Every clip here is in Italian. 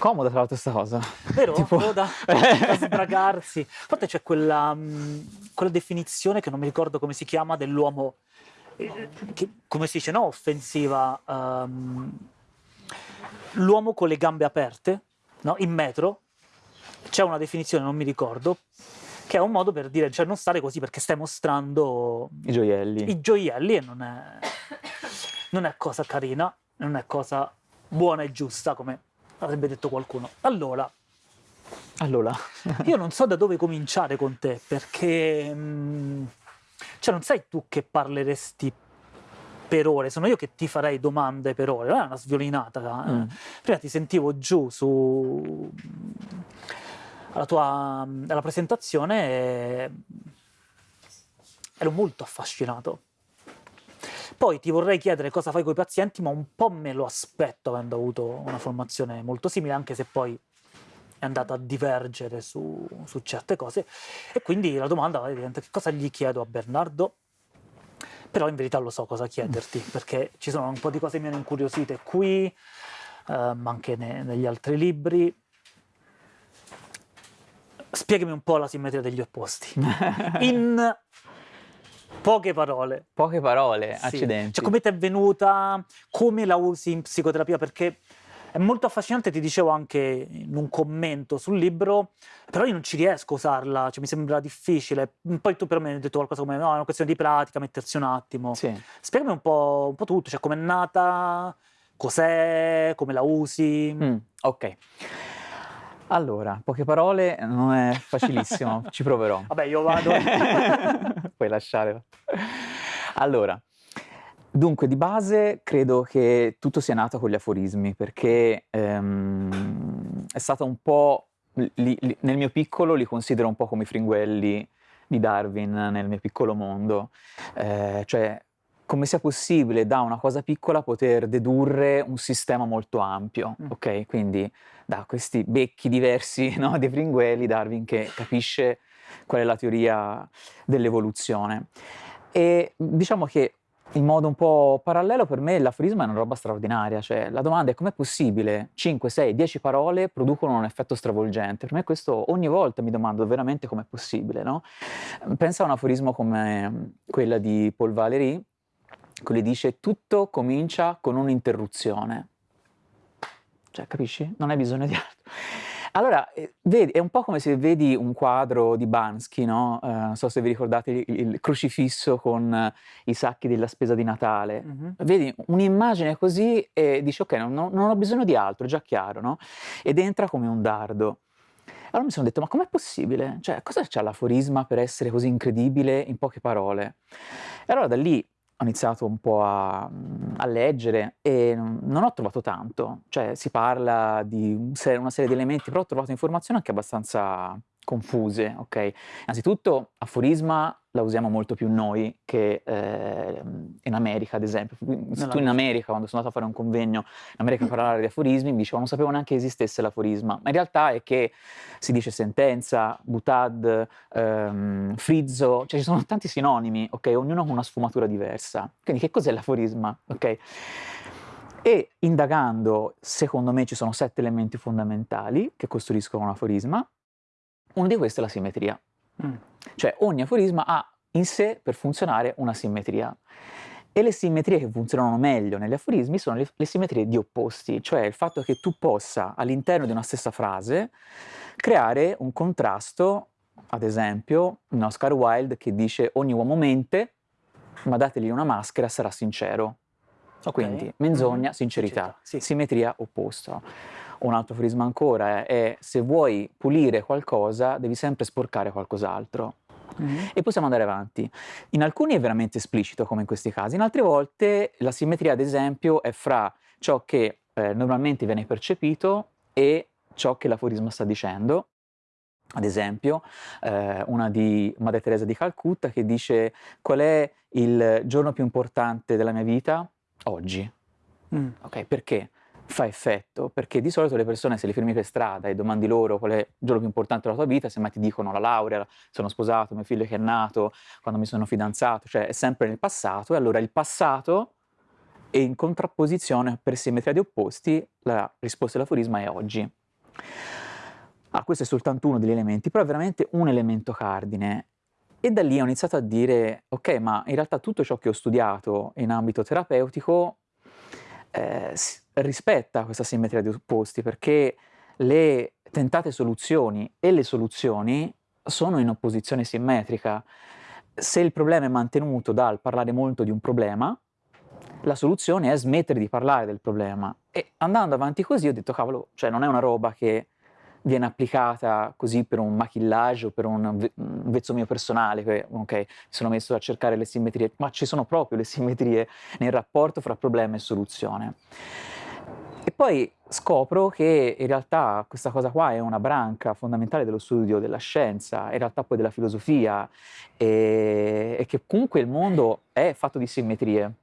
Comoda tra l'altro questa cosa. Vero? Tipo- Comoda, da sbragarsi. Parte c'è quella, mh, quella definizione che non mi ricordo come si chiama dell'uomo, eh, che, come si dice, no? Offensiva. ehm, l'uomo con le gambe aperte, no? In metro. C'è una definizione, non mi ricordo, che è un modo per dire, cioè non stare così perché stai mostrando I gioielli. i gioielli e non è, non è cosa carina, non è cosa buona e giusta, come avrebbe detto qualcuno. Allora, Allora, io non so da dove cominciare con te, perché mm, cioè non sei tu che parleresti per ore, sono io che ti farei domande per ore, non è una sviolinata. eh. Mm. Prima ti sentivo giù su alla tua alla presentazione e ero molto affascinato. Poi ti vorrei chiedere cosa fai con i pazienti, ma un po' me lo aspetto avendo avuto una formazione molto simile, anche se poi è andata a divergere su, su certe cose. E quindi la domanda diventa che cosa gli chiedo a Bernardo? Però in verità lo so cosa chiederti, perché ci sono un po' di cose hanno incuriosite qui, eh, ma anche ne- negli altri libri. Spiegami un po' la simmetria degli opposti. In poche parole. poche parole, Sì. accidenti. Cioè, come ti è venuta, come la usi in psicoterapia? Perché è molto affascinante, ti dicevo anche in un commento sul libro, però io non ci riesco a usarla, cioè, mi sembra difficile. Poi tu però mi hai detto qualcosa come, no, è una questione di pratica, mettersi un attimo. Sì. Spiegami un po', un po' tutto, cioè com'è nata, cos'è, come la usi. Mm, ok. Allora, poche parole non è facilissimo, ci proverò. Vabbè, io vado. Puoi lasciare. Allora, dunque, di base credo che tutto sia nato con gli aforismi, perché ehm, è stata un po'... li- li- nel mio piccolo li considero un po' come i fringuelli di Darwin nel mio piccolo mondo. Eh, cioè, come sia possibile da una cosa piccola poter dedurre un sistema molto ampio, Mm. ok? Quindi da questi becchi diversi no, dei fringuelli, Darwin che capisce qual è la teoria dell'evoluzione. E diciamo che in modo un po' parallelo per me l'aforisma è una roba straordinaria, cioè la domanda è com'è possibile 5, 6, 10 parole producono un effetto stravolgente? Per me questo ogni volta mi domando veramente com'è possibile, no? Pensa a un aforismo come quella di Paul Valéry, che dice tutto comincia con un'interruzione. Cioè, capisci? Non hai bisogno di altro. Allora, eh, vedi, è un po' come se vedi un quadro di Bansky, no? Eh, non so se vi ricordate il, il crocifisso con eh, i sacchi della spesa di Natale. Mhm. Vedi un'immagine così e dici ok, non, non- non ho bisogno di altro, è già chiaro, no? Ed entra come un dardo. Allora mi sono detto, ma com'è possibile? Cioè, cosa c'ha l'aforisma per essere così incredibile in poche parole? E allora da lì ho iniziato un po' a, a leggere e non ho trovato tanto. Cioè, si parla di una serie di elementi, però ho trovato informazioni anche abbastanza confuse, ok? Innanzitutto, aforisma la usiamo molto più noi che eh, in America, ad esempio. Tu in. America, quando sono andato a fare un convegno in America a parlare di aforismi, mi dicevano non sapevo neanche che esistesse l'aforisma. Ma in realtà è che si dice sentenza, butad, ehm, frizzo, cioè ci sono tanti sinonimi, ok? Ognuno con una sfumatura diversa. Quindi che cos'è l'aforisma, ok? E indagando, secondo me ci sono sette elementi fondamentali che costruiscono un aforisma. Uno di questi è la simmetria. Mm. Cioè ogni aforisma ha in sé per funzionare una simmetria. E le simmetrie che funzionano meglio negli aforismi sono le, le simmetrie di opposti, cioè il fatto che tu possa all'interno di una stessa frase creare un contrasto, ad esempio in Oscar Wilde che dice ogni uomo mente, ma dategli una maschera sarà sincero. Ok. Quindi menzogna, Mhm. sincerità, Sì. simmetria opposta. Un altro aforisma ancora è, è se vuoi pulire qualcosa devi sempre sporcare qualcos'altro. Mhm. E possiamo andare avanti. In alcuni è veramente esplicito, come in questi casi, in altre volte la simmetria, ad esempio, è fra ciò che eh, normalmente viene percepito e ciò che l'aforisma sta dicendo. Ad esempio, eh, una di Madre Teresa di Calcutta che dice qual è il giorno più importante della mia vita? Oggi. Mm. Ok, perché? Fa effetto, perché di solito le persone se li fermi per strada e domandi loro qual è il giorno più importante della tua vita, semmai ti dicono la laurea, sono sposato, mio figlio che è nato, quando mi sono fidanzato, cioè è sempre nel passato e allora il passato è in contrapposizione per simmetria di opposti, la risposta dell'aforisma è oggi. Ah, questo è soltanto uno degli elementi, però è veramente un elemento cardine. E da lì ho iniziato a dire, ok, ma in realtà tutto ciò che ho studiato in ambito terapeutico eh, rispetta questa simmetria di opposti, perché le tentate soluzioni e le soluzioni sono in opposizione simmetrica. Se il problema è mantenuto dal parlare molto di un problema, la soluzione è smettere di parlare del problema. E andando avanti così ho detto, cavolo, cioè non è una roba che viene applicata così per un maquillage o per un, vezzo mio personale, che ok, mi sono messo a cercare le simmetrie, ma ci sono proprio le simmetrie nel rapporto fra problema e soluzione. E poi scopro che in realtà questa cosa qua è una branca fondamentale dello studio della scienza, in realtà poi della filosofia, e, e che comunque il mondo è fatto di simmetrie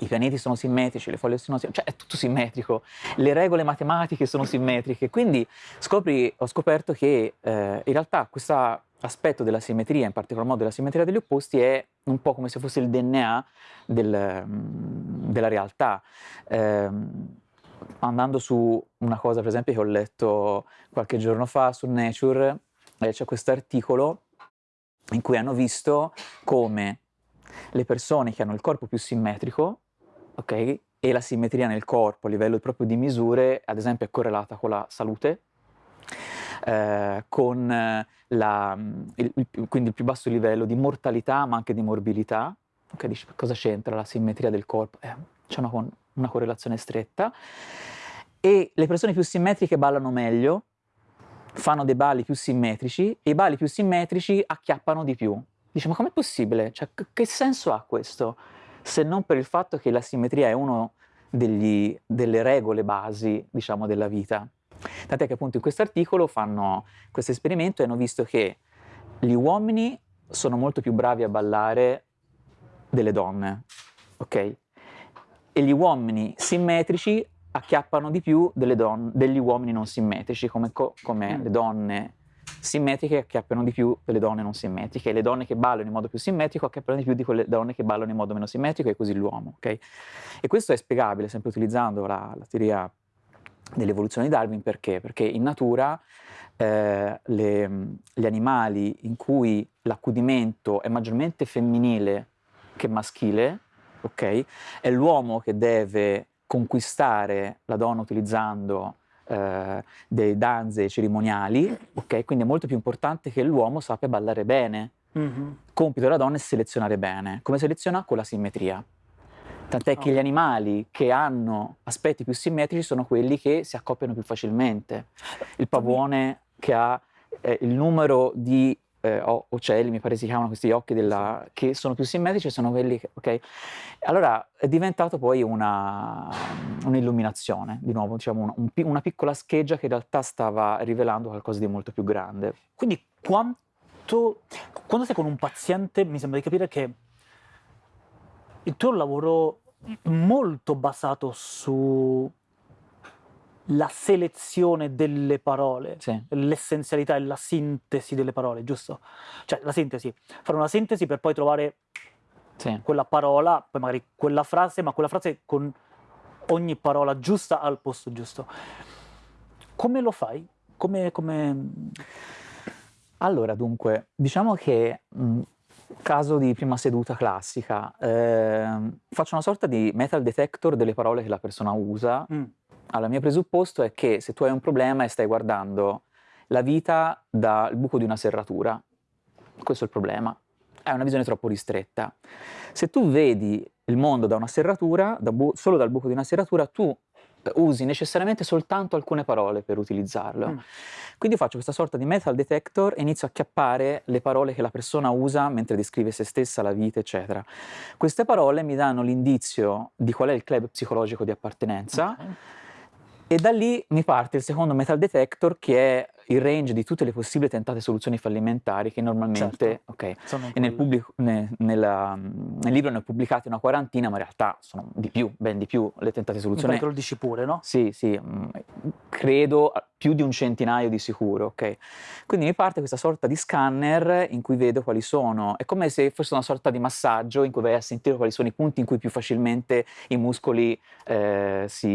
i pianeti sono simmetrici, le foglie sono simmetriche, cioè è tutto simmetrico, le regole matematiche sono simmetriche, quindi scopri, ho scoperto che eh, in realtà questo aspetto della simmetria, in particolar modo della simmetria degli opposti, è un po' come se fosse il DNA del, della realtà. Eh, andando su una cosa, per esempio, che ho letto qualche giorno fa su Nature, eh, c'è questo articolo in cui hanno visto come le persone che hanno il corpo più simmetrico, ok, e la simmetria nel corpo a livello proprio di misure, ad esempio, è correlata con la salute, eh, con la, il, il, quindi il più basso livello di mortalità ma anche di morbilità. Ok, dici cosa c'entra la simmetria del corpo? Eh, c'è una, una correlazione stretta. E le persone più simmetriche ballano meglio, fanno dei balli più simmetrici e i balli più simmetrici acchiappano di più. Dice, ma com'è possibile? Cioè, che senso ha questo? Se non per il fatto che la simmetria è una delle regole basi, diciamo, della vita. Tant'è che appunto in questo articolo fanno questo esperimento e hanno visto che gli uomini sono molto più bravi a ballare delle donne, ok? E gli uomini simmetrici acchiappano di più degli uomini non simmetrici, come, come mm. le donne simmetriche acchiappano di più delle donne non simmetriche, le donne che ballano in modo più simmetrico acchiappano di più di quelle donne che ballano in modo meno simmetrico e così l'uomo, ok? E questo è spiegabile sempre utilizzando la, la teoria dell'evoluzione di Darwin perché? Perché in natura eh, le, gli animali in cui l'accudimento è maggiormente femminile che maschile, ok? È l'uomo che deve conquistare la donna utilizzando eh, dei danze cerimoniali, ok? Quindi è molto più importante che l'uomo sappia ballare bene. Mm-hmm. Compito della donna è selezionare bene. Come seleziona? Con la simmetria. Tant'è oh. che gli animali che hanno aspetti più simmetrici sono quelli che si accoppiano più facilmente. Il pavone che ha eh, il numero di eh, ocelli, mi pare si chiamano questi occhi, della, che sono più simmetrici, sono quelli che, ok? Allora è diventato poi un'illuminazione, di nuovo, diciamo una, un, una piccola scheggia che in realtà stava rivelando qualcosa di molto più grande. Quindi quanto, quando sei con un paziente mi sembra di capire che il tuo lavoro molto basato su la selezione delle parole, sì. l'essenzialità e la sintesi delle parole, giusto? Cioè la sintesi, fare una sintesi per poi trovare sì. quella parola, poi magari quella frase, ma quella frase con ogni parola giusta al posto giusto. Come lo fai? Come... come... Allora, dunque, diciamo che mh, caso di prima seduta classica, eh, faccio una sorta di metal detector delle parole che la persona usa. Mm allora, il mio presupposto è che se tu hai un problema e stai guardando la vita dal buco di una serratura, questo è il problema, è una visione troppo ristretta. Se tu vedi il mondo da una serratura, da solo dal buco di una serratura, tu usi necessariamente soltanto alcune parole per utilizzarlo. Mm. Quindi faccio questa sorta di metal detector e inizio a chiappare le parole che la persona usa mentre descrive se stessa, la vita, eccetera. Queste parole mi danno l'indizio di qual è il club psicologico di appartenenza. Okay e da lì mi parte il secondo metal detector che è il range di tutte le possibili tentate soluzioni fallimentari che normalmente, Certo, ok, sono in e nel, pubblico- ne- nella- nel libro ne ho pubblicate una quarantina, ma in realtà sono di più, ben di più le tentate soluzioni. pare che lo dici pure, no? Sì, sì, mm, credo più di un centinaio di sicuro, ok? Quindi mi parte questa sorta di scanner in cui vedo quali sono, è come se fosse una sorta di massaggio in cui vai a sentire quali sono i punti in cui più facilmente i muscoli eh, si,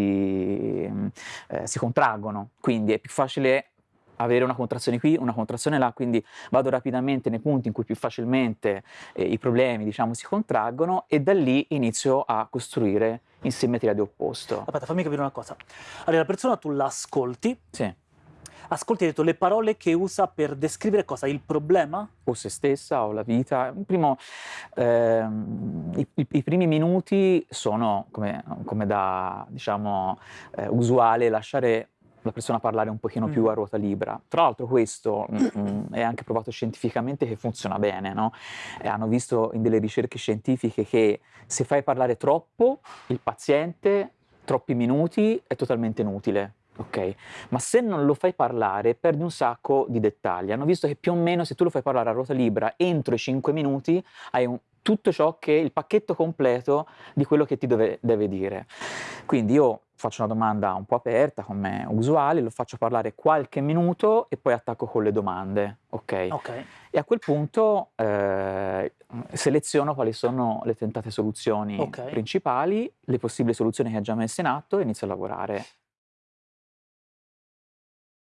mm, eh, si contraggono, quindi è più facile avere una contrazione qui, una contrazione là, quindi vado rapidamente nei punti in cui più facilmente eh, i problemi, diciamo, si contraggono e da lì inizio a costruire in simmetria di opposto. Aspetta, fammi capire una cosa. Allora, la persona tu l'ascolti, Sì. ascolti hai detto le parole che usa per descrivere cosa? Il problema? o se stessa o la vita. Primo, ehm, i, i- i primi minuti sono come, come da diciamo eh, usuale lasciare la persona parlare un pochino più Mhm. a ruota libera. Tra l'altro questo mm, mm, è anche provato scientificamente che funziona bene, no? E hanno visto in delle ricerche scientifiche che se fai parlare troppo il paziente, troppi minuti, è totalmente inutile. Ok, ma se non lo fai parlare perdi un sacco di dettagli. Hanno visto che più o meno se tu lo fai parlare a ruota libera entro i 5 minuti hai un- tutto ciò che è il pacchetto completo di quello che ti deve, deve dire. Quindi io faccio una domanda un po' aperta come usuale, lo faccio parlare qualche minuto e poi attacco con le domande. Ok? Ok. E a quel punto eh, seleziono quali sono le tentate soluzioni Ok. principali, le possibili soluzioni che ha già messo in atto e inizio a lavorare